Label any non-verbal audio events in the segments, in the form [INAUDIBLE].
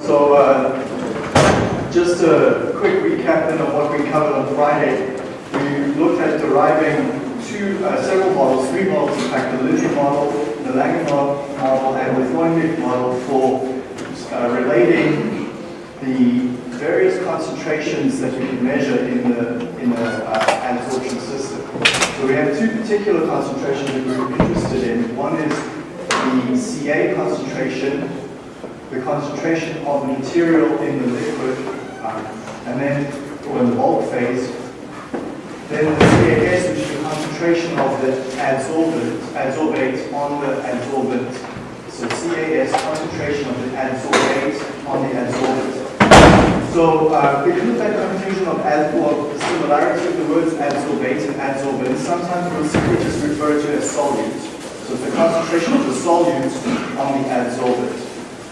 So uh, just a quick recap then of what we covered on Friday. We looked at deriving two, uh, several models, three models in fact, the linear model, the Langmuir model, and the Freundlich model for uh, relating the various concentrations that we can measure in the, in the uh, adsorption system. So we have two particular concentrations that we're interested in. One is the Ca concentration, the concentration of the material in the liquid, um, and then, or in the bulk phase, then the CAS, which is the concentration of the adsorbent, adsorbate on the adsorbent. So CAS, concentration of the adsorbate on the adsorbent. So uh, because of that confusion of ad, or similarity of the words adsorbate and adsorbent, sometimes we'll simply just refer to as solute. So the concentration of the solute on the adsorbent.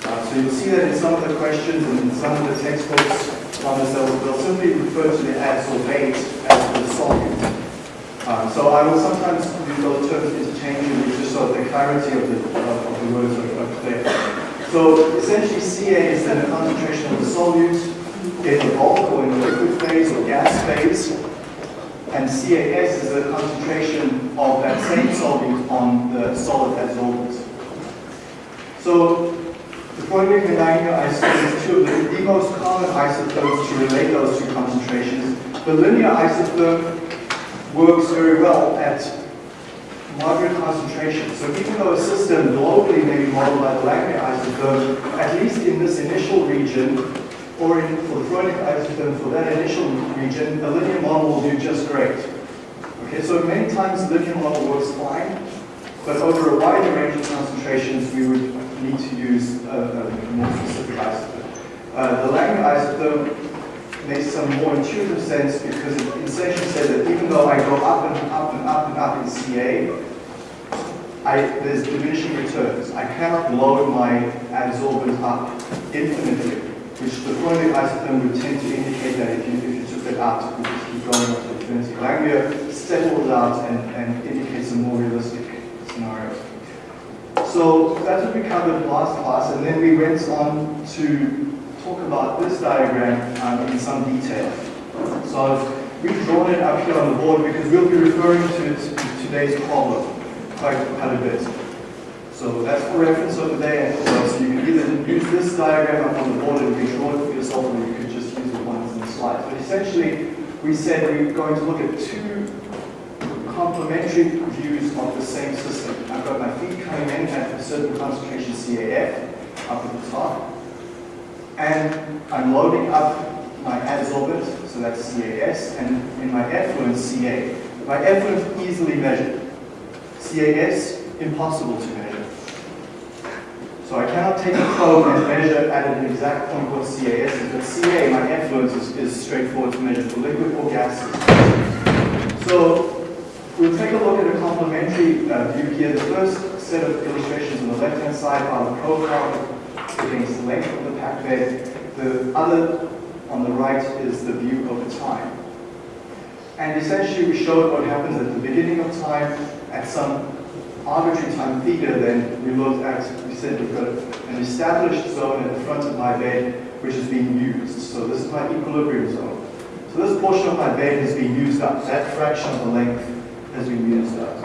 Uh, so you'll see that in some of the questions and in some of the textbooks on this, they'll, simply refer to the adsorbate as the solute. Uh, so I will sometimes use those terms interchangeably just so that the clarity of the, of, of the words are, are clear. So essentially Ca is then the concentration of the solute in the bulk or in the liquid phase or gas phase. And CAS is the concentration of that same solute on the solid adsorbent. So the Langmuir isotherms is two of the, most common isotherms to relate those two concentrations. The linear isotherm works very well at moderate concentrations. So even though a system globally may be modeled by the Langmuir isotherm, at least in this initial region, or in, for the Freundlich isotherm, for that initial region, a linear model will do just great. Okay, so many times the linear model works fine, but over a wider range of concentrations, we would need to use a, a more specific isotherm. Uh, the Langmuir isotherm makes some more intuitive sense because it essentially says that even though I go up and up and up and up in Ca, I, there's diminishing returns. I cannot load my adsorbent up infinitely, which the Freundlich isotherm would tend to indicate that if you, if you took it out, it would just keep going up to infinity. Langmuir settles out and, and indicates a more realistic scenario. So that's what we covered last class, and then we went on to talk about this diagram um, in some detail. So I've redrawn it up here on the board because we'll be referring to, to today's problem quite, quite a bit. So that's for reference over there. So you can either use this diagram up on the board and redraw it for yourself, or you could just use the ones in the slides. But essentially, we said we're going to look at two complementary views of the same system. Got my feed coming in at a certain concentration CAF up at the top, and I'm loading up my adsorbent, so that's CAS, and in my effluent CA. My effluent easily measured. CAS, impossible to measure. So I cannot take a probe and measure at an exact point what CAS is, but CA, my effluent, is, is straightforward to measure for liquid or gases. So We'll take a look at complementary uh, view here. The first set of illustrations on the left-hand side are the profile against the length of the packed bed. The other on the right is the view over time. And essentially we showed what happens at the beginning of time at some arbitrary time theta, then we looked at, we said we've got an established zone at the front of my bed which is being used. So this is my equilibrium zone. So this portion of my bed has been used up, that fraction of the length been used up.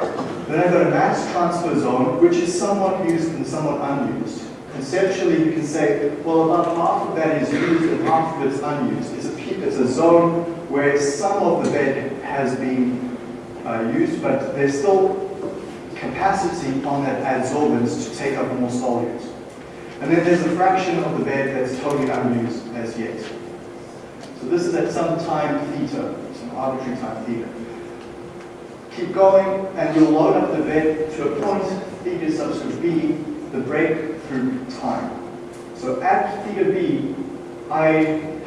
Then I've got a mass transfer zone, which is somewhat used and somewhat unused. Conceptually, you can say, well, about half of that is used and half of it is unused. It's a, it's a zone where some of the bed has been uh, used, but there's still capacity on that adsorbent to take up more solute. And then there's a fraction of the bed that's totally unused as yet. So this is at some time theta, some arbitrary time theta keep going, and you'll load up the bed to a point, theta subscript b, the breakthrough time. So at theta b, I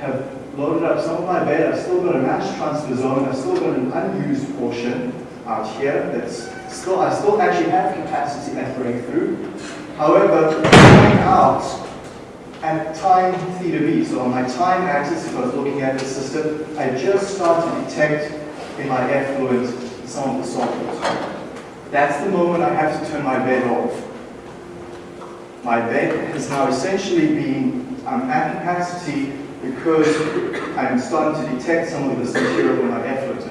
have loaded up some of my bed, I've still got a mass transfer zone, I've still got an unused portion out here that's still, I still actually have capacity at breakthrough. However, going out at time theta b, so on my time axis, if I was looking at the system, I just start to detect in my effluent some of the solvents. That's the moment I have to turn my bed off. my bed has now essentially been um, at capacity because I'm starting to detect some of this material in my effluent.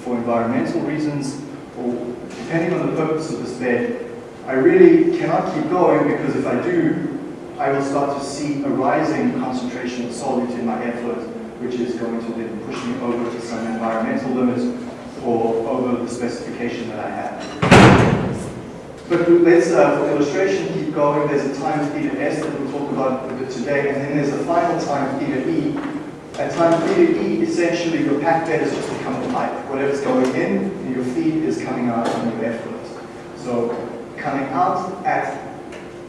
For environmental reasons, or depending on the purpose of this bed, I really cannot keep going because if I do, I will start to see a rising concentration of solute in my effluent, which is going to then push me over to some environmental limit or over the specification that I have. But let's, uh, for illustration, keep going. There's a time theta S that we'll talk about a bit today, and then there's a final time theta E. At time theta E, essentially your packed bed has just become a pipe. Whatever's going in, your feed is coming out on your effluent. So coming out at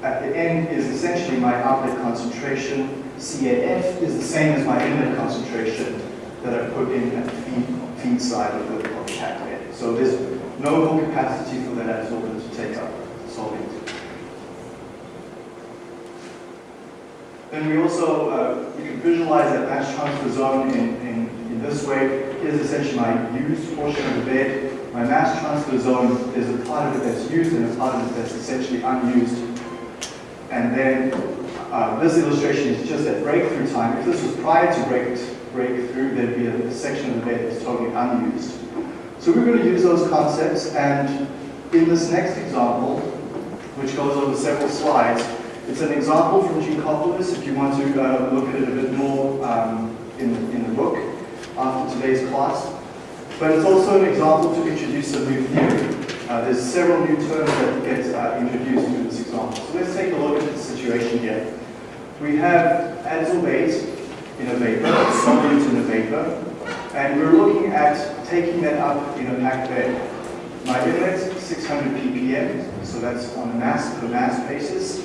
at the end is essentially my outlet concentration. CAF is the same as my inlet concentration that I put in at the feed, feed side of the, of the packed bed. So there's no more capacity for that adsorbent to take up solvent. Then we also, uh, you can visualize that mass transfer zone in, in, in this way. Here's essentially my used portion of the bed. My mass transfer zone, there's a part of it that's used and a part of it that's essentially unused. And then uh, this illustration is just at breakthrough time. If this was prior to break, breakthrough, there'd be a, a section of the bed that's totally unused. So we're going to use those concepts and in this next example, which goes over several slides, it's an example from Geankoplis if you want to uh, look at it a bit more um, in, in the book after today's class. But it's also an example to introduce a new theory. Uh, there's several new terms that get uh, introduced in this example. So let's take a look at the situation here. We have adsorbate in a vapor, solute in a vapor, and we're looking at taking that up in a packed bed. My inlet, 600 ppm, so that's on a mass per mass basis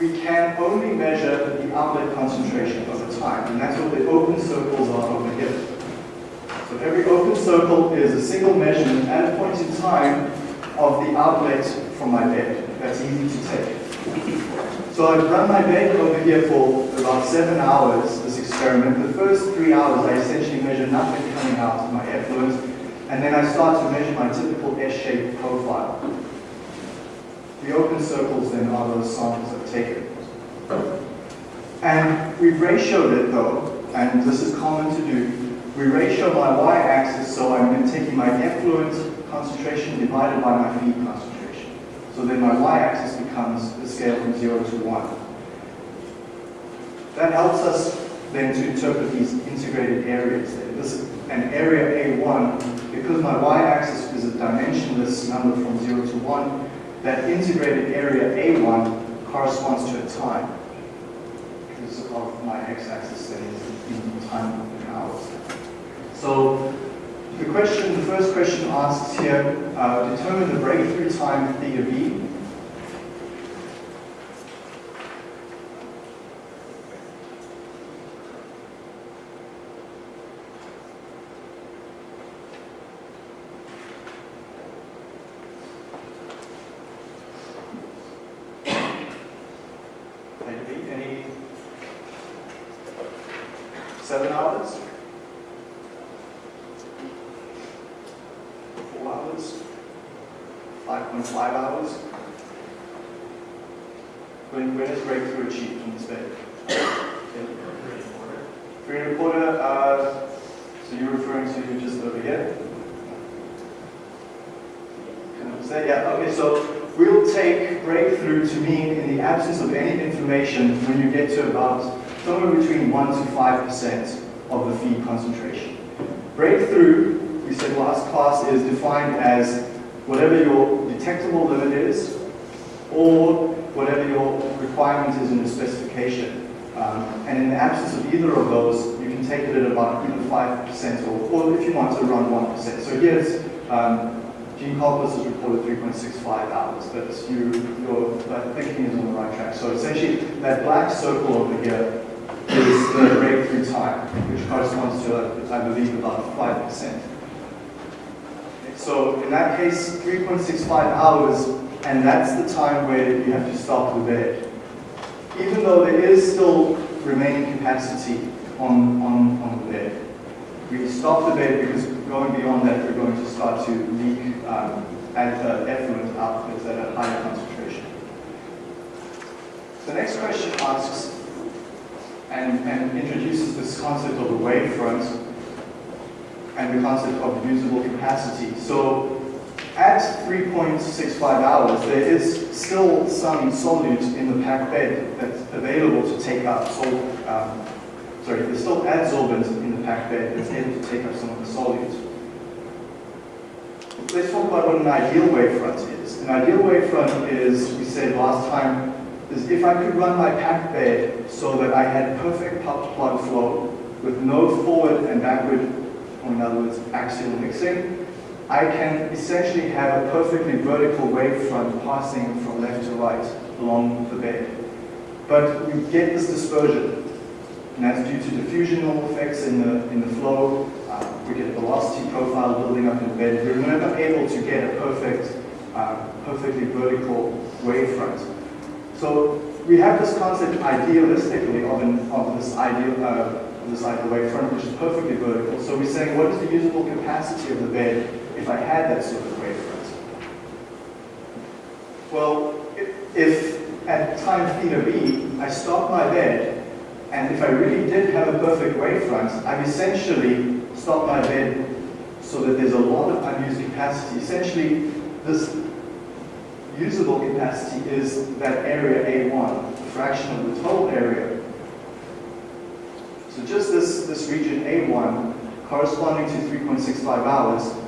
we can only measure the outlet concentration over time, and that's what the open circles are over here. So every open circle is a single measurement at a point in time of the outlet from my bed. That's easy to take. So I've run my bed over here for about seven hours, experiment. The first three hours I essentially measure nothing coming out of my effluent, and then I start to measure my typical S-shaped profile. The open circles then are those samples I've taken. And we've ratioed it though, and this is common to do. We ratio my y-axis, so I'm taking my effluent concentration divided by my feed concentration. So then my y-axis becomes the scale from 0 to 1. That helps us then to interpret these integrated areas. This an area A1, because my y-axis is a dimensionless number from 0 to 1, that integrated area A1 corresponds to a time because of my x-axis that is in time in hours. So the question, the first question asks here, uh, determine the breakthrough time theta b. Seven hours? Four hours? 5.5 hours? When, when is breakthrough achieved in this bed? Three and a quarter, uh, so you're referring to just over here? Can I say, yeah, okay, so we'll take breakthrough to mean in the absence of any information when you get to about somewhere between 1 to 5% of the feed concentration. Breakthrough, we said last class, is defined as whatever your detectable limit is or whatever your requirement is in the specification. Um, and in the absence of either of those, you can take it at about either 5% or, or if you want to around 1%. So here's um, Geankoplis has reported 3.65 hours, but you, your thinking is on the right track. So essentially, that black circle over here is the breakthrough time, which corresponds to, I believe, about 5%. So in that case, 3.65 hours, and that's the time where you have to stop the bed. Even though there is still remaining capacity on, on, on the bed. We stop the bed because going beyond that, we're going to start to leak um, effluent outputs at a higher concentration. The next question asks and, and introduces this concept of the wavefront and the concept of usable capacity. So at 3.65 hours, there is still some solute in the packed bed that's available to take up sol um, sorry, there's still adsorbent in the packed bed that's able to take up some of the solute. Let's talk about what an ideal wavefront is. An ideal wavefront is, we said last time, is if I could run my packed bed so that I had perfect plug flow with no forward and backward, or in other words, axial mixing, I can essentially have a perfectly vertical wavefront passing from left to right along the bed. But we get this dispersion, and that's due to diffusional effects in the, in the flow. Uh, we get a velocity profile building up in the bed. We're never able to get a perfect, uh, perfectly vertical wavefront. So we have this concept idealistically of, an, of this ideal, uh, this ideal wavefront, which is perfectly vertical. So we're saying, what is the usable capacity of the bed if I had that sort of wavefront? Well, if at time theta b, I stop my bed, and if I really did have a perfect wavefront, I've essentially stopped my bed so that there's a lot of unused capacity. Essentially, this usable capacity is that area A1, a fraction of the total area. So just this, this region A1 corresponding to 3.65 hours,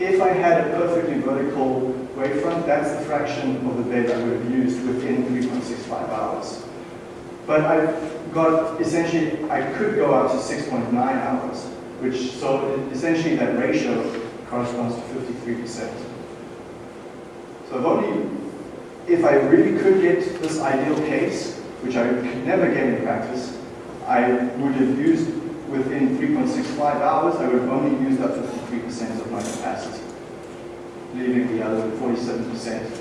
if I had a perfectly vertical wavefront, that's the fraction of the bed I would have used within 3.65 hours. But I've got, essentially, I could go up to 6.9 hours, which, so essentially that ratio corresponds to 53%. So if only, if I really could get this ideal case, which I could never get in practice, I would have used within 3.65 hours, I would have only used up 53% of my capacity, leaving the other 47%.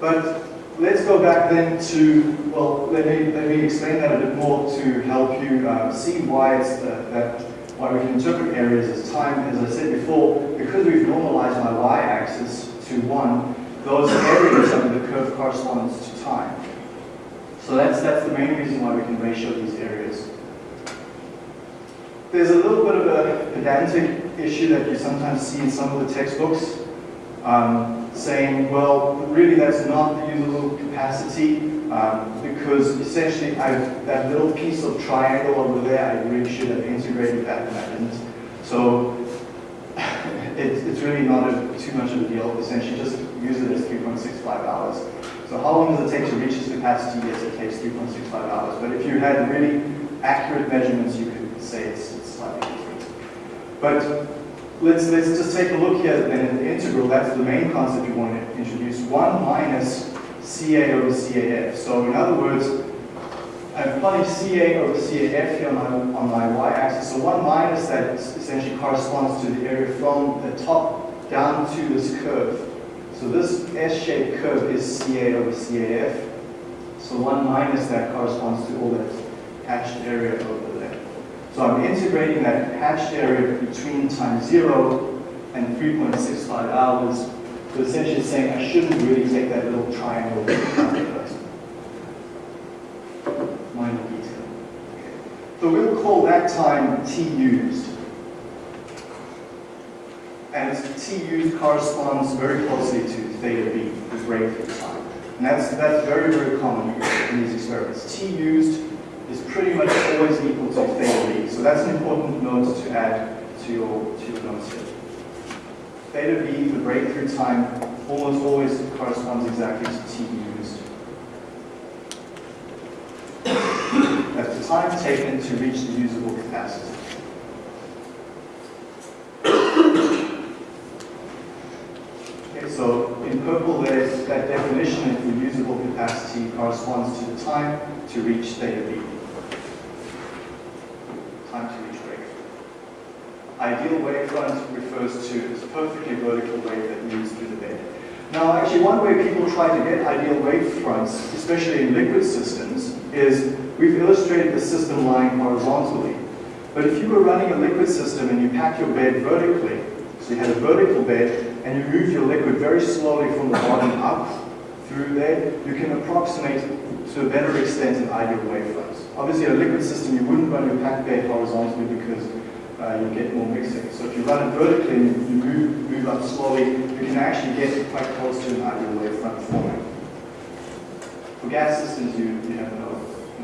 But let's go back then to, well, let me, let me explain that a bit more to help you uh, see why it's uh, that why we can interpret areas as time. As I said before, because we've normalized my y-axis to 1, those areas under the curve corresponds to time. So that's, that's the main reason why we can ratio these areas. There's a little bit of a pedantic issue that you sometimes see in some of the textbooks, um, saying, well, really that's not the usable capacity, um, because essentially I've, that little piece of triangle over there, I really should have integrated that and. So [SIGHS] it, it's really not a, too much of a deal. Essentially, just use it as 3.65 hours. So how long does it take to reach its capacity? Yes, it takes 3.65 hours. But if you had really accurate measurements, you could say it's. But let's, let's just take a look here then in the integral. That's the main concept you want to introduce. 1 minus CA over CAF. So in other words, I'm plotting CA over CAF here on my, on my y-axis. So 1 minus that essentially corresponds to the area from the top down to this curve. So this S-shaped curve is CA over CAF. So 1 minus that corresponds to all that hatched area over. So I'm integrating that hatched area between time 0 and 3.65 hours. So essentially saying I shouldn't really take that little triangle minor detail. So we'll call that time T used. And T used corresponds very closely to theta B, the breakthrough time. And that's, that's very, very common in these experiments. T used is pretty much always equal to theta B. So that's an important note to add to your, to your notes here. Theta B, the breakthrough time, almost always corresponds exactly to T used. That's the time taken to reach the usable capacity. So in purple there's that definition of the usable capacity corresponds to the time to reach theta B. Time to reach breakthrough. Ideal wavefront refers to this perfectly vertical wave that moves through the bed. Now, actually, one way people try to get ideal wavefronts, especially in liquid systems, is we've illustrated the system lying horizontally. But if you were running a liquid system and you pack your bed vertically, so you had a vertical bed, and you move your liquid very slowly from the bottom up through there, you can approximate to a better extent an ideal wavefront. Obviously, in a liquid system, you wouldn't run your packed bed horizontally because uh, you get more mixing. So if you run it vertically and you move, move up slowly, you can actually get quite close to an ideal wavefront format. For gas systems, you, you have no,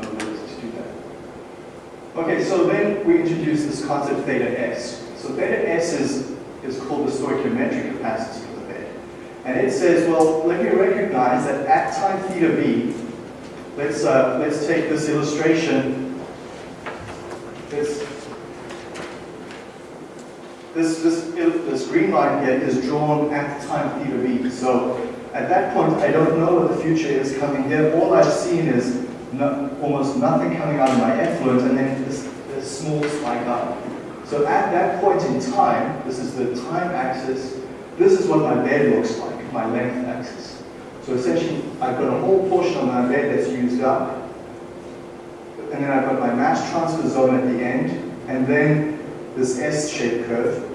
no ability to do that. Okay, so then we introduce this concept theta S. So theta S is, is called the stoichiometric capacity of the bed. And it says, well, let me recognize that at time theta b, let's, uh, let's take this illustration. This, this, this, this green line here is drawn at the time theta b. So at that point, I don't know what the future is coming here. All I've seen is no, almost nothing coming out of my effluent and then this, this small spike up. So at that point in time, this is the time axis, this is what my bed looks like, my length axis. So essentially, I've got a whole portion of my bed that's used up, and then I've got my mass transfer zone at the end, and then this S-shaped curve.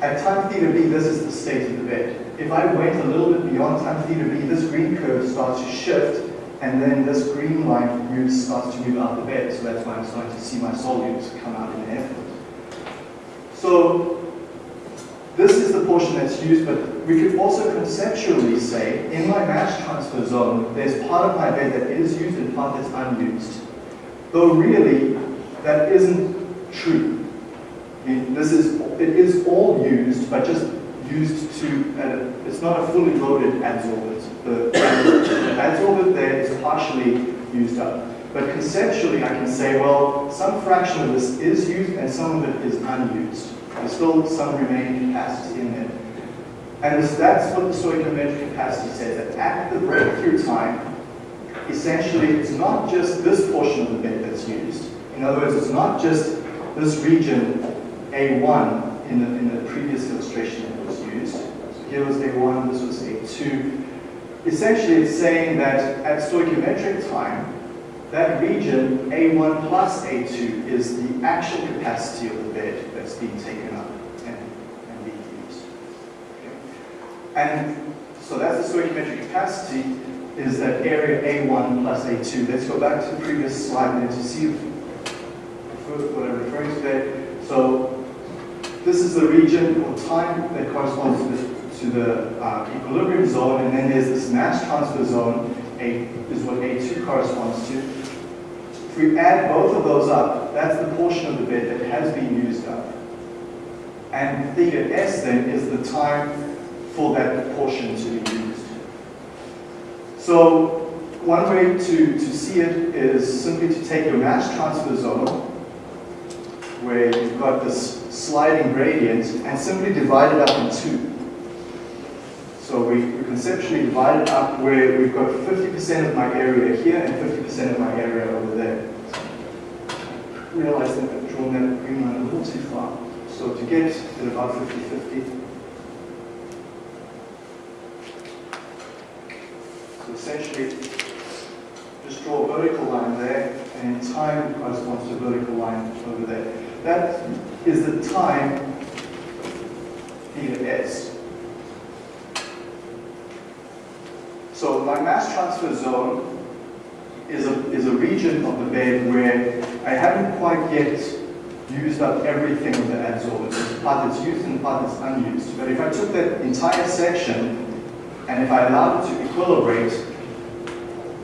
At time theta b, this is the state of the bed. If I wait a little bit beyond time theta b, this green curve starts to shift, and then this green line moves, starts to move out the bed. So that's why I'm starting to see my solutes come out in the effluent. So this is the portion that's used, but we could also conceptually say, in my mass transfer zone, there's part of my bed that is used and part that's unused. Though really, that isn't true. I mean, this is, it is all used, but just used to, uh, it's not a fully loaded adsorbent. The, the adsorbent there is partially used up. But conceptually, I can say, well, some fraction of this is used and some of it is unused. There's still some remaining capacity in there. And this, that's what the stoichiometric capacity says, that at the breakthrough time, essentially it's not just this portion of the bed that's used. In other words, it's not just this region A1 in the, in the previous illustration that was used. So here was A1, this was A2. Essentially, it's saying that at stoichiometric time, that region, A1 plus A2, is the actual capacity of the bed that's being taken up and, and being used. Okay. And so that's the stoichiometric capacity, is that area A1 plus A2. Let's go back to the previous slide there to see what I'm referring to there. So this is the region or time that corresponds to the, to the uh, equilibrium zone, and then there's this mass transfer zone, A is what A2 corresponds to. If we add both of those up, that's the portion of the bed that has been used up. And theta S then is the time for that portion to be used. So one way to, to see it is simply to take your mass transfer zone, where you've got this sliding gradient, and simply divide it up in two. So we, we conceptually divide it up where we've got 50% of my area here and 50% of my area over there. Realize that I've drawn that green line a little too far. So to get to about 50-50, so essentially just draw a vertical line there, and in time corresponds to a vertical line over there. That is the time theta s. So my mass transfer zone is a, is a region of the bed where I haven't quite yet used up everything of the adsorbent. Part that's used and part that's unused. But if I took that entire section and if I allowed it to equilibrate,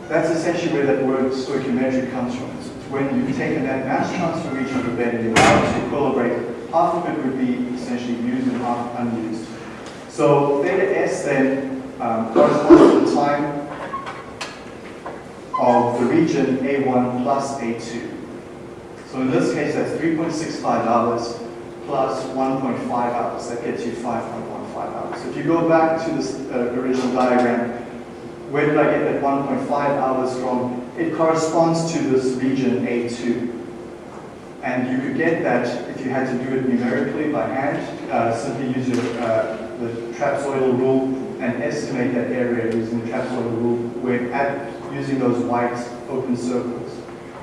that's essentially where that word stoichiometric comes from. When you've taken that mass transfer region of the bed and you allow it to equilibrate, half of it would be essentially used and half unused. So theta S then um, corresponds to the time of the region A1 plus A2. So in this case, that's 3.65 hours plus 1.5 hours. That gets you 5.15 hours. So if you go back to this uh, original diagram, where did I get that 1.5 hours from? It corresponds to this region A2. And you could get that if you had to do it numerically by hand, uh, simply use your, uh, the trapezoidal rule and estimate that area using the trapezoidal rule where at, using those white open circles.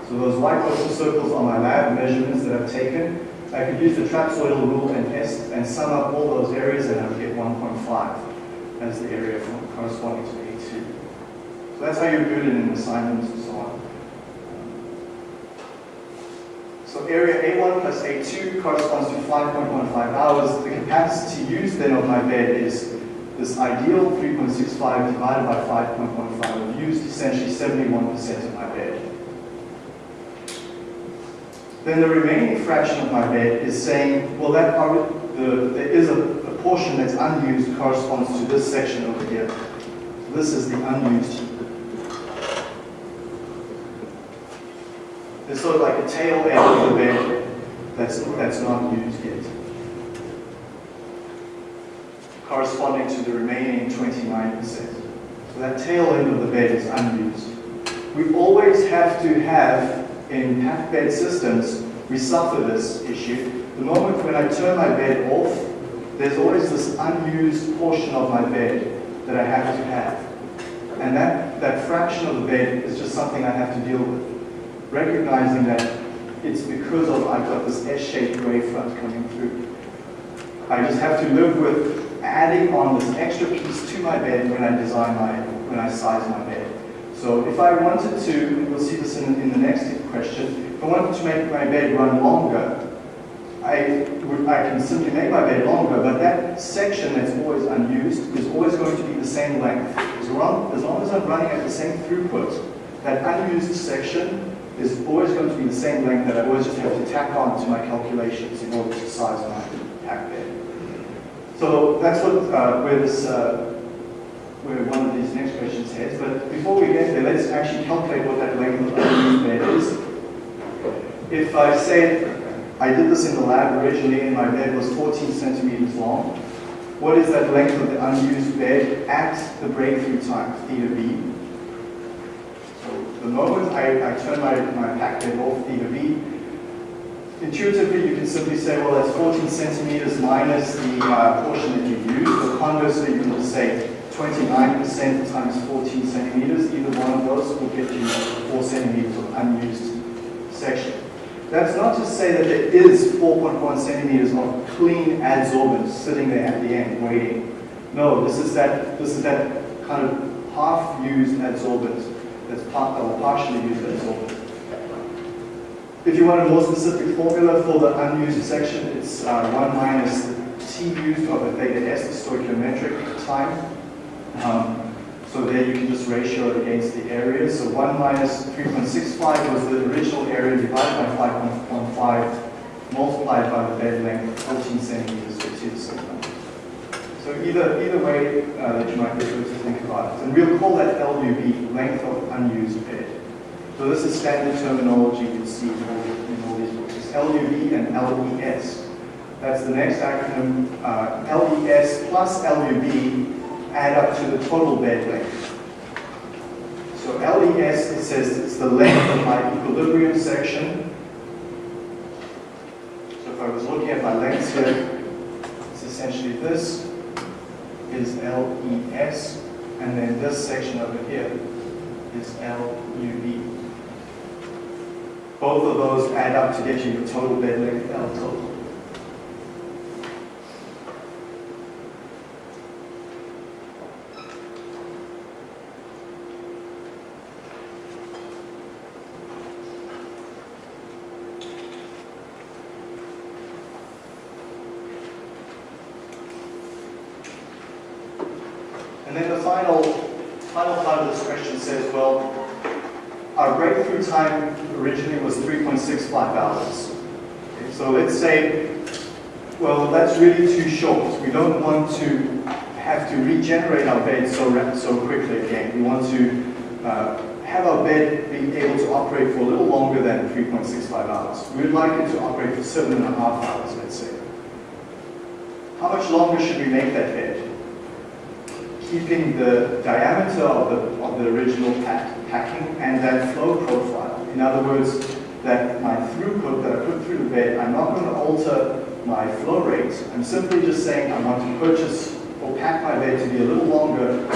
So those white open circles are my lab measurements that I've taken. I could use the trapezoidal rule and, and sum up all those areas and I would get 1.5 as the area corresponding to A2. So that's how you're it in assignments and so on. So area A1 plus A2 corresponds to 5.15 hours. The capacity used then of my bed is this ideal 3.65 divided by 5.15. I've used essentially 71% of my bed. Then the remaining fraction of my bed is saying, well, that the, there is a, a portion that's unused corresponds to this section over here. This is the unused There's sort of like a tail end of the bed that's, that's not used yet. Corresponding to the remaining 29%. So that tail end of the bed is unused. We always have to have, in packed bed systems, we suffer this issue. The moment when I turn my bed off, there's always this unused portion of my bed that I have to have. And that, that fraction of the bed is just something I have to deal with. Recognizing that it's because of I've got this S-shaped ray front coming through. I just have to live with adding on this extra piece to my bed when I design my, when I size my bed. So if I wanted to, we'll see this in, in the next question, if I wanted to make my bed run longer, I, would, I can simply make my bed longer, but that section that's always unused is always going to be the same length. As long, as long as I'm running at the same throughput, that unused section is always going to be the same length that I always just have to tack on to my calculations in order to size my pack bed. So that's what, uh, where this, uh, where one of these next questions heads. But before we get there, let's actually calculate what that length of the bed is. If I say I did this in the lab originally and my bed was 14 centimeters long. What is that length of the unused bed at the breakthrough time, theta b? The moment I, I turn my, my pack bed off, theta b, intuitively you can simply say, well, that's 14 centimeters minus the uh, portion that you used. Or conversely, you can say 29% times 14 centimeters. Either one of those will get you 4 centimeters of unused section. That's not to say that there is 4.1 centimeters of clean adsorbent sitting there at the end waiting. No, this is that, this is that kind of half-used adsorbent that's part, or partially used adsorbent. If you want a more specific formula for the unused section, it's uh, 1 minus T used of the theta S, the stoichiometric time. Um, so there you can just ratio it against the area. So 1 minus 3.65 was the original area divided by 5.15 multiplied by the bed length, of 14 centimeters, which is so either, either way uh, that you might be able to think about it. And we'll call that LUB, length of unused bed. So this is standard terminology you see in all, in all these books. It's LUB and LES. That's the next acronym. Uh, LES plus LUB add up to the total bed length. So LES, it says it's the length of my equilibrium section. So if I was looking at my lengths here, it's essentially this is LES, and then this section over here is LUB. Both of those add up to get you the total bed length L total. And then the final, final part of this question says, well, our breakthrough time originally was 3.65 hours. Okay, so let's say, well, that's really too short. We don't want to have to regenerate our bed so, so quickly again. We want to uh, have our bed be able to operate for a little longer than 3.65 hours. We'd like it to operate for seven and a half hours, let's say. How much longer should we make that bed? keeping the diameter of the, of the original pack, packing and that flow profile. In other words, that my throughput that I put through the bed, I'm not going to alter my flow rate. I'm simply just saying I want to purchase or pack my bed to be a little longer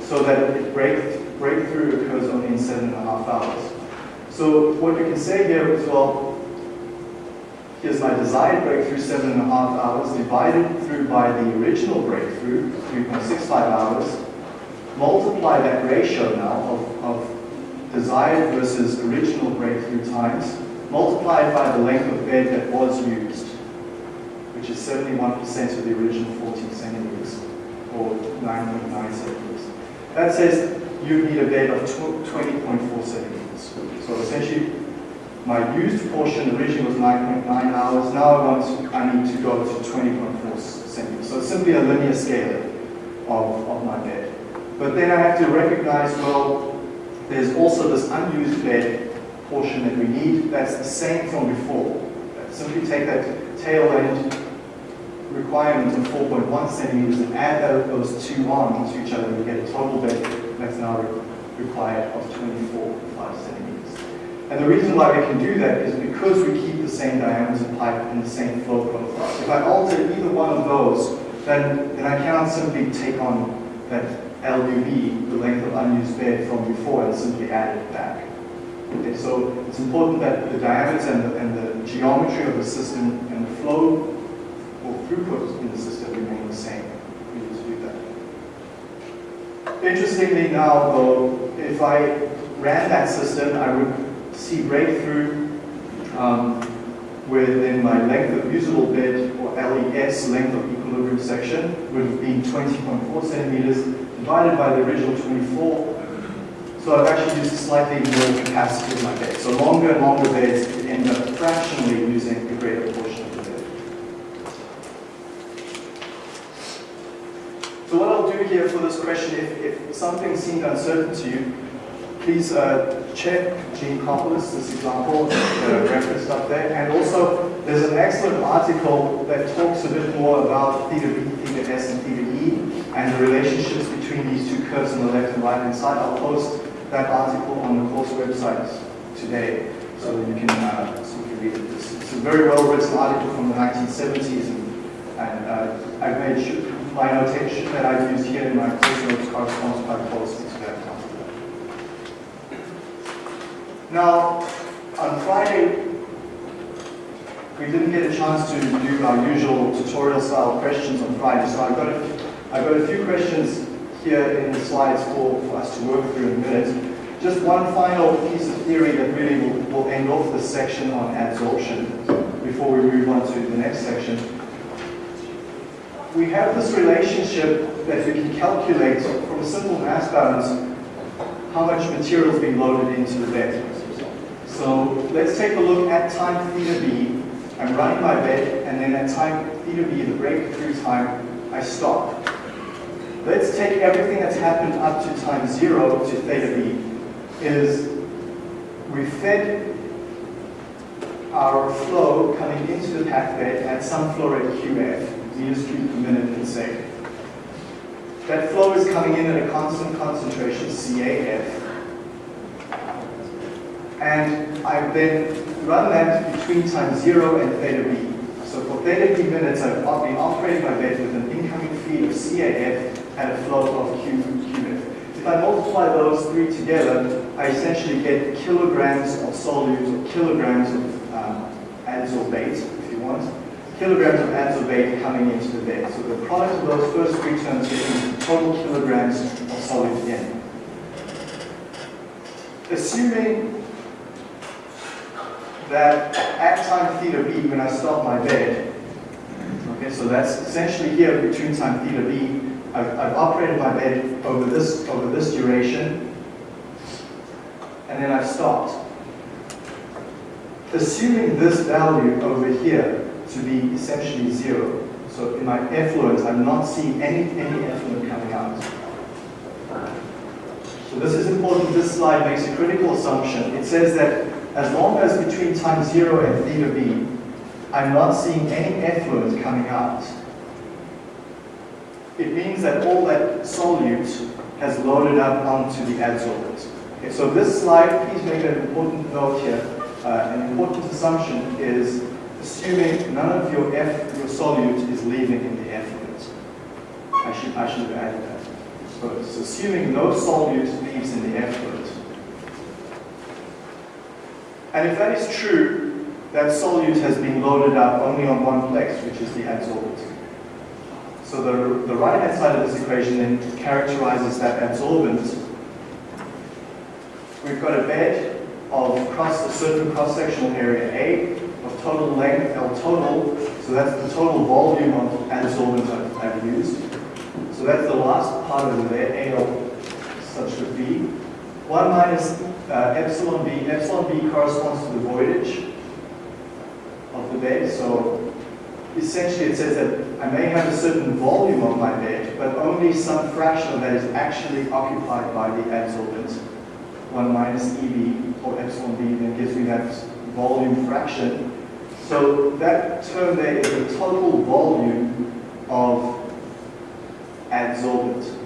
so that it break, breakthrough occurs only in seven and a half hours. So what you can say here is, well, Here's my desired breakthrough, seven and a half hours, divided through by the original breakthrough, 3.65 hours. multiply that ratio now of, of desired versus original breakthrough times, multiplied by the length of bed that was used, which is 71% of the original 14 centimeters, or 9.9 centimeters. That says you need a bed of 20.4 centimeters. So essentially, my used portion originally was 9.9 hours. Now I want, I need to go to 20.4 centimeters. So it's simply a linear scale of, of my bed. But then I have to recognize, well, there's also this unused bed portion that we need. That's the same from before. Simply take that tail end requirement of 4.1 centimeters and add those two on to each other, you get a total bed that's now required of 24.5 centimeters. And the reason why we can do that is because we keep the same diameter pipe and the same flow profile. If I alter either one of those, then, then I cannot simply take on that LUB, the length of unused bed from before, and simply add it back. Okay, so it's important that the diameter and the, and the geometry of the system and the flow or throughput in the system remain the same. We need to do that. Interestingly now, though, if I ran that system, I would see breakthrough um, within my length of usable bed, or LES, length of equilibrium section, would have been 20.4 centimeters, divided by the original 24. So I've actually used slightly more capacity in my bed. So longer and longer beds end up fractionally using a greater portion of the bed. So what I'll do here for this question, if, if something seemed uncertain to you, please uh, check Geankoplis, this example, the reference up there. And also, there's an excellent article that talks a bit more about theta B, theta S, and theta E, and the relationships between these two curves on the left and right hand side. I'll post that article on the course website today, so you can, uh, so you can read it. It's, it's, a very well written article from the 1970s, and, and uh, I've made sure my notation that I've used here in my course notes corresponds quite closely to that Now, on Friday, we didn't get a chance to do our usual tutorial style questions on Friday, so I've got a, I've got a few questions here in the slides for, for us to work through in a minute. Just one final piece of theory that really will, will end off this section on adsorption before we move on to the next section. We have this relationship that we can calculate from a simple mass balance how much material is being loaded into the bed. So let's take a look at time theta b. I'm running my bed, and then at time theta b, the breakthrough time, I stop. Let's take everything that's happened up to time zero to theta b, is we fed our flow coming into the packed bed at some flow rate QF, meters cubed per minute per second. That flow is coming in at a constant concentration, CAF, and I then run that between time zero and theta b. So for theta b minutes, I've been operating my bed with an incoming feed of CAF at a flow of Q qf. If I multiply those three together, I essentially get kilograms of solute or kilograms of um, adsorbate, if you want, kilograms of adsorbate coming into the bed. So the product of those first three terms gives total kilograms of solute in. Assuming that at time theta b, when I stop my bed, okay, so that's essentially here between time theta b, I've, I've operated my bed over this, over this duration, and then I've stopped. Assuming this value over here to be essentially zero, so in my effluent, I'm not seeing any, any effluent coming out. So this is important. This slide makes a critical assumption. It says that as long as between time zero and theta b, I'm not seeing any effluent coming out, it means that all that solute has loaded up onto the adsorbent. Okay, so this slide, please make an important note here. Uh, an important assumption is assuming none of your F, your solute is leaving in the effluent. I should, I should have added that. So it's assuming no solute leaves in the effluent. And if that is true, that solute has been loaded up only on one place, which is the adsorbent. So the, the right-hand side of this equation then characterizes that adsorbent. We've got a bed of cross, a certain cross-sectional area A of total length L total, so that's the total volume of adsorbent I've, I've used. So that's the last part of the bed, AL such that B. 1 minus uh, epsilon B, epsilon B corresponds to the voidage of the bed, so essentially it says that I may have a certain volume of my bed, but only some fraction of that is actually occupied by the adsorbent. 1 minus EB or epsilon B then gives me that volume fraction. So that term there is the total volume of adsorbent.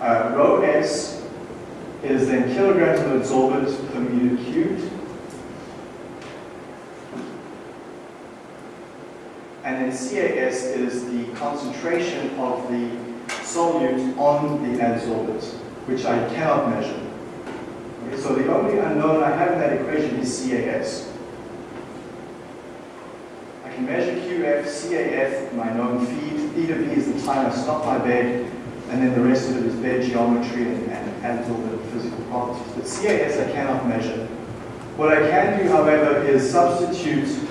Uh, rho S is then kilograms of adsorbent per meter cubed. And then CAS is the concentration of the solute on the adsorbent, which I cannot measure. Okay, so the only unknown I have in that equation is CAS. I can measure QF, CAF, my known feed. Theta B is the time I stop my bed, and then the rest of it is bed geometry and, and adsorbent physical properties. But CAS I cannot measure. What I can do, however, is substitute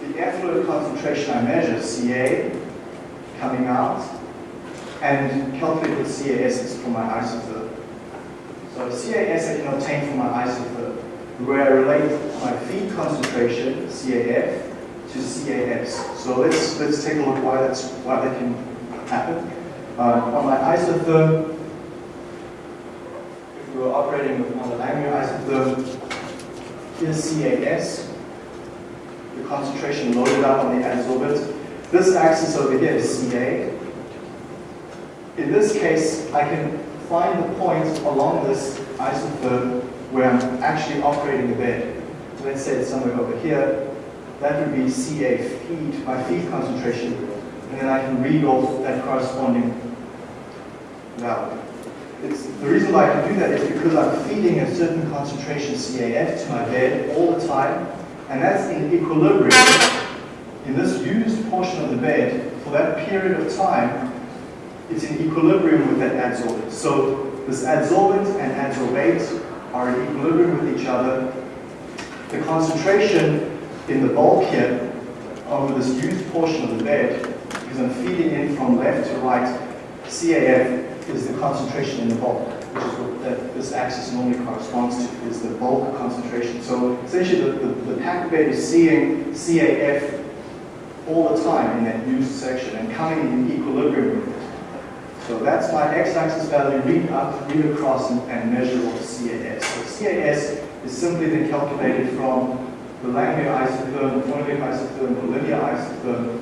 the effluent concentration I measure, Ca, coming out, and calculate the CAS for my isotherm. So CAS I can obtain from my isotherm, where I relate my feed concentration, CAF, to CAS. So let's let's take a look why that's why that can happen. Uh, on my isotherm, if we were operating on the Langmuir isotherm, here's CAS, concentration loaded up on the adsorbent. This axis over here is CA. In this case, I can find the point along this isotherm where I'm actually operating the bed. Let's say it's somewhere over here. That would be CA feed, my feed concentration, and then I can read off that corresponding value. It's, the reason why I can do that is because I'm feeding a certain concentration CAF to my bed all the time, and that's in equilibrium in this used portion of the bed for that period of time, it's in equilibrium with that adsorbent. So this adsorbent and adsorbate are in equilibrium with each other. The concentration in the bulk here over this used portion of the bed, because I'm feeding in from left to right, CAF is the concentration in the bulk, which is what that this axis normally corresponds to, is the bulk concentration. So essentially the, the, the packed bed is seeing CAF all the time in that used section and coming in equilibrium with it. So that's my x-axis value, read up, read across, and, and measure what CAS. So CAS is simply then calculated from the Langmuir isotherm, the Freundlich isotherm, the linear isotherm,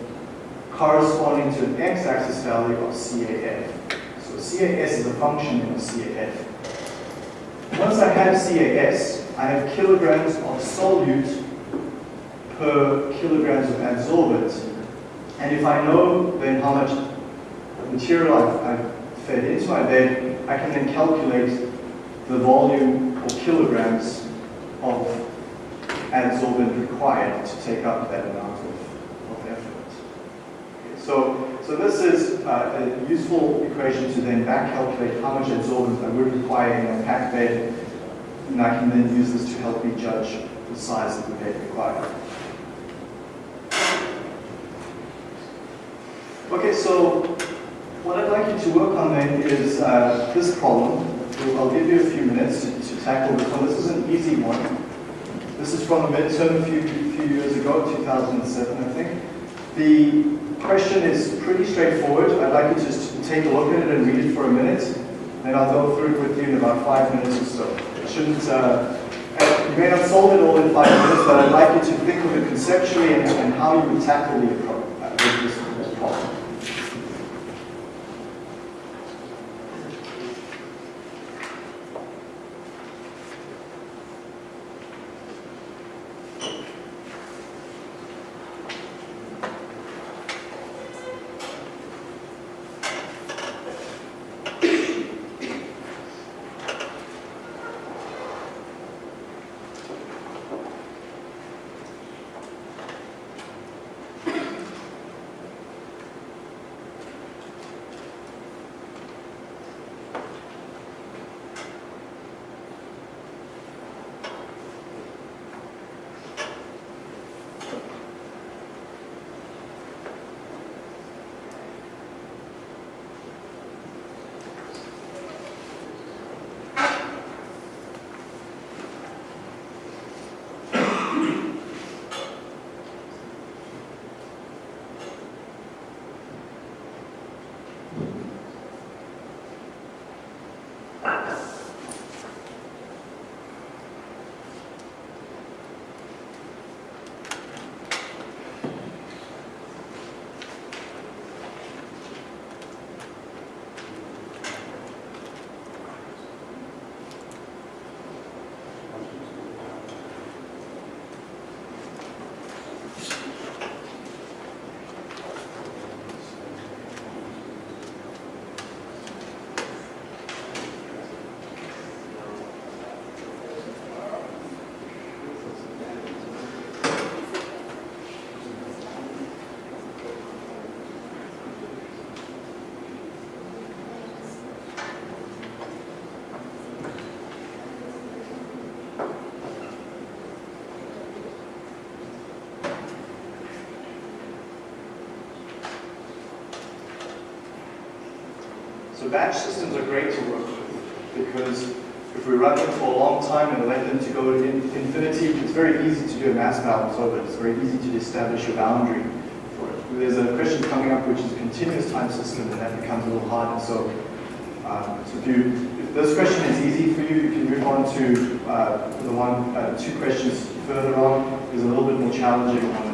corresponding to an x-axis value of CAF. CAS is a function of CAF. Once I have CAS, I have kilograms of solute per kilograms of adsorbent. And if I know then how much material I've, I've fed into my bed, I can then calculate the volume or kilograms of adsorbent required to take up that amount of, of effluent. Okay, so, so this is uh, a useful equation to then back calculate how much adsorbent I would require in a packed bed, and I can then use this to help me judge the size of the bed required. Okay, so what I'd like you to work on then is uh, this problem. I'll give you a few minutes to, to, tackle this one. This is an easy one. This is from a midterm a few, few years ago, 2007, I think. The question is pretty straightforward. I'd like you to just take a look at it and read it for a minute. Then I'll go through it with you in about five minutes or so. It shouldn't, uh, you may not solve it all in five minutes, but I'd like you to think of it conceptually and, and how you would tackle the approach. So batch systems are great to work with because if we run them for a long time and let them to go to infinity, it's very easy to do a mass balance over it. It's very easy to establish a boundary for it. There's a question coming up which is a continuous time system and that becomes a little harder. So, um, so if, you, if this question is easy for you, you can move on to uh, the one, uh, two questions further on. Is a little bit more challenging on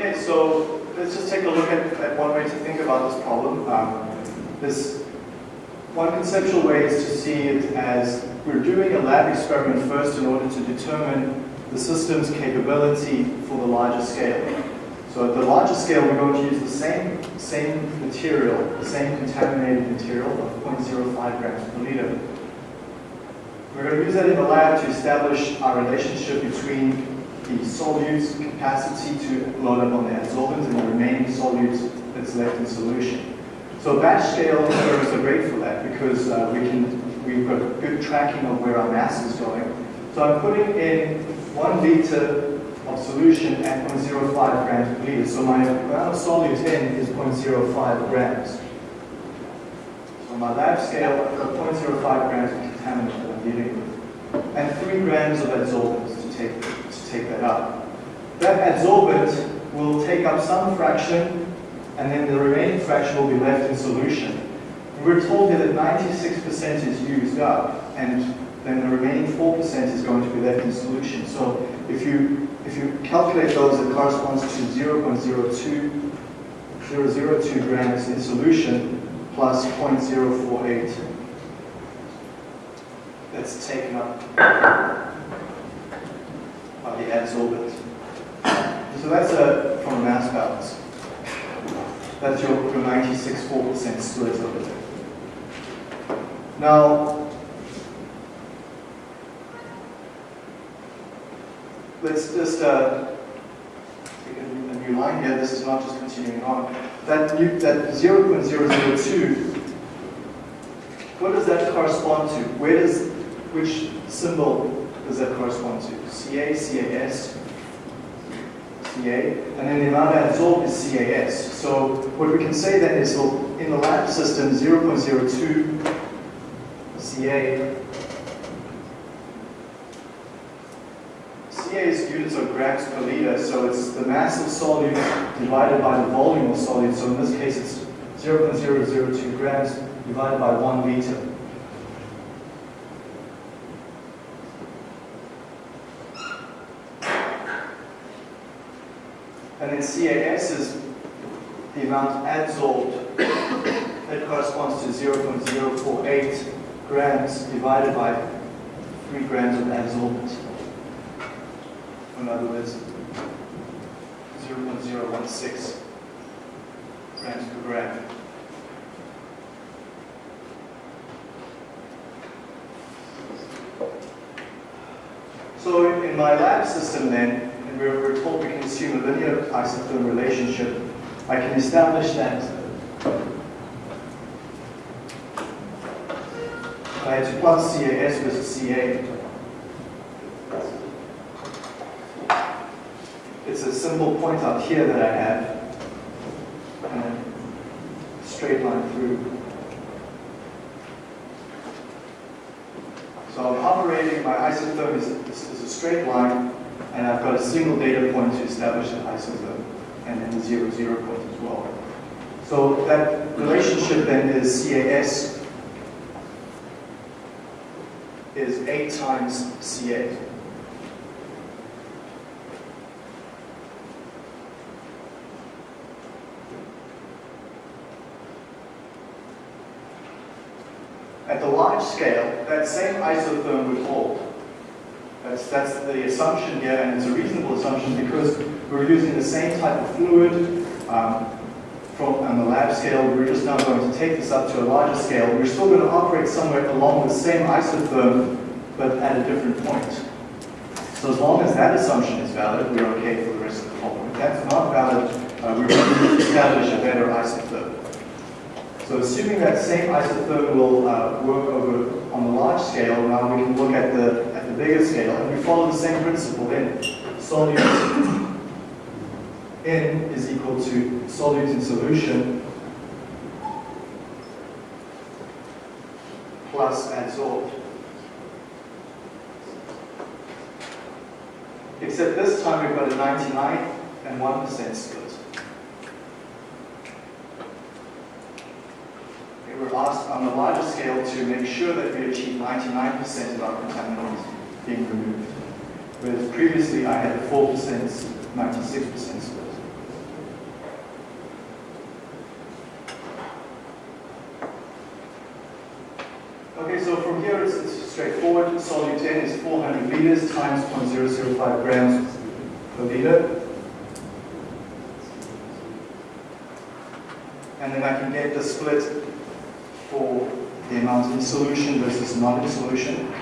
Okay, so let's just take a look at, at one way to think about this problem. Um, this one conceptual way is to see it as we're doing a lab experiment first in order to determine the system's capability for the larger scale. So at the larger scale, we're going to use the same, same material, the same contaminated material of 0.05 grams per liter. We're going to use that in the lab to establish our relationship between the solutes capacity to load up on the adsorbent and the remaining solutes that's left in solution. So batch scale curves are great for that because uh, we can, we've got good tracking of where our mass is going. So I'm putting in one liter of solution at 0.05 grams per liter. So my amount of solute in is 0.05 grams. So my lab scale, I've got 0.05 grams of contaminant that I'm dealing with. And 3 grams of adsorbents to take that up. That adsorbent will take up some fraction, and then the remaining fraction will be left in solution. We're told here that 96% is used up, and then the remaining 4% is going to be left in solution. So if you, if you calculate those, it corresponds to 0.02 002 grams in solution plus 0.048 that's taken up the adsorbent. So that's a, from a mass balance. That's your, your 96.4% split over there. Now, let's just uh, take a a new line here, this is not just continuing on. That, new, that 0.002, what does that correspond to? Where does, which symbol does that correspond to? CA, CAS, CA, and then the amount absorbed is CAS. So what we can say then is, in the lab system, 0.02 CA CA's is units are grams per liter, so it's the mass of solute divided by the volume of solute. So in this case, it's 0.002 grams divided by one liter. And then CAS is the amount adsorbed that corresponds to 0.048 grams divided by 3 grams of adsorbent. In other words, 0.016 grams per gram. So in my lab system then, we're, we're told we can assume a linear isotherm relationship, I can establish that I had to plot CAS versus CA. It's a simple point out here that I have, and a straight line through. So I'm operating, my isotherm is, is a straight line, and I've got a single data point to establish an isotherm, and then the zero zero point as well. So that relationship then is CAS is 8 times CA. At the large scale, that same isotherm would hold. That's, that's the assumption here, and it's a reasonable assumption because we're using the same type of fluid um, from, on the lab scale. We're just now going to take this up to a larger scale. We're still going to operate somewhere along the same isotherm, but at a different point. So as long as that assumption is valid, we're okay for the rest of the problem. If that's not valid, uh, we're going to establish a better isotherm. So assuming that same isotherm will uh, work over on the large scale, now we can look at the bigger scale, and we follow the same principle then. Solute N is equal to solute in solution plus adsorbed. Except this time we've got a 99 and 1% split. We were asked on a larger scale to make sure that we achieve 99% of our contaminants being removed. Whereas previously I had a 4%, 96% split. Okay, so from here it's, straightforward. Solute N is 400 liters times 0.005 grams per liter. And then I can get the split for the amount in solution versus not in solution.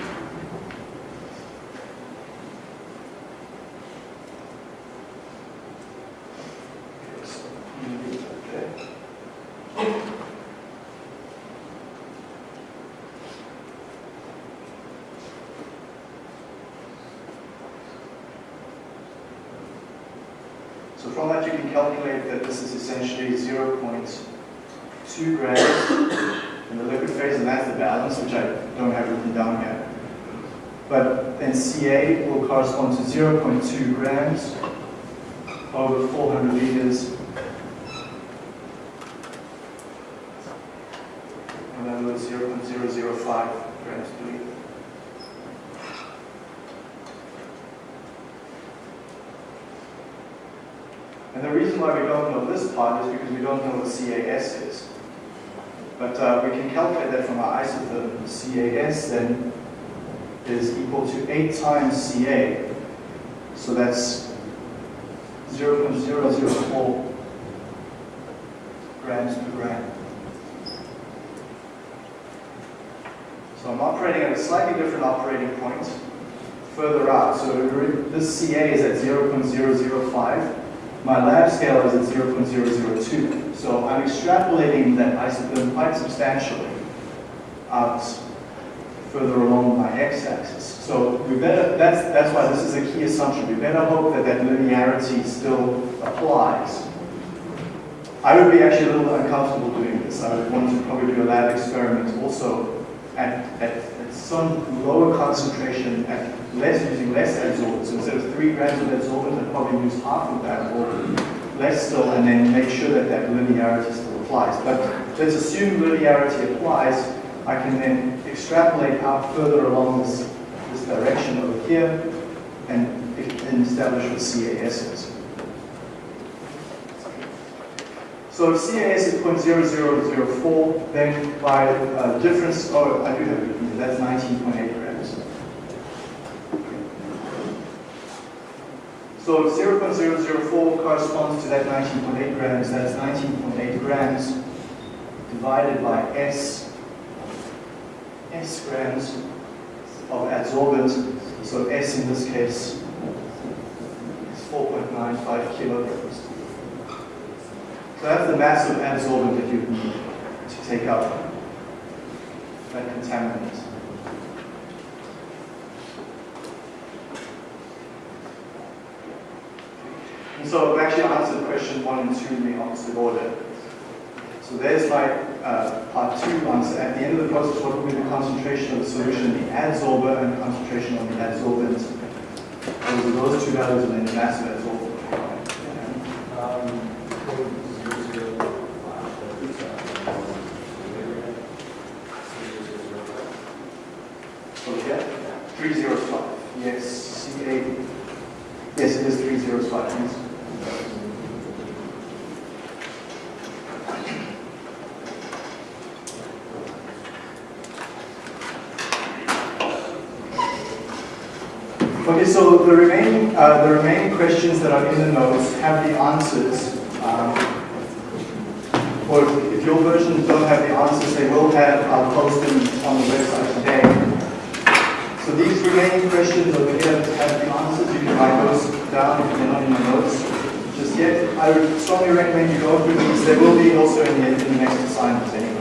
So from that you can calculate that this is essentially 0.2 grams in the liquid phase, and that's the balance, which I don't have written down yet. But then Ca will correspond to 0.2 grams over 400 liters. In other words, 0.005 grams per liter. And the reason why we don't know this part is because we don't know what CAS is. But uh, we can calculate that from our isotherm. CAS then is equal to 8 times Ca. So that's 0.004 grams per gram. So I'm operating at a slightly different operating point further out. So this Ca is at 0.005 My lab scale is at 0.002. So I'm extrapolating that isotherm quite substantially out further along my x-axis. So we better, that's, that's why this is a key assumption. We better hope that that linearity still applies. I would be actually a little uncomfortable doing this. I would want to probably do a lab experiment also at, at, at some lower concentration, at less using less adsorbent. So instead of three grams of adsorbent, I'd probably use half of that or less still, and then make sure that that linearity still applies. But let's assume linearity applies. I can then extrapolate out further along this, this direction over here and, and establish what CAS is. So if CAS is 0.0004, then by uh, difference, oh, I do have it, that's 19.8 grams. So 0.004 corresponds to that 19.8 grams, that's 19.8 grams divided by S, S grams of adsorbent, so S in this case is 4.95 kilograms. So that's the mass of adsorbent that you need to take out that contaminant. And so I've actually answered question one and two in the opposite order. So there's my uh, part two answer. At the end of the process, what will be the concentration of the solution in the adsorber and the concentration on the adsorbent? Those are those two values and then the mass of. Um, Okay, 305. Yes, C8. Yes, it is 305. Yes. Okay, so the remaining, uh, the remaining questions that are in the notes have the answers. Um, or if your versions don't have the answers, they will have, I'll post them on the website today. So these remaining questions over here have the answers. You can write those down if they're not in the notes just yet. I would strongly recommend you go through these. They will be also in the, in the next assignment anyway.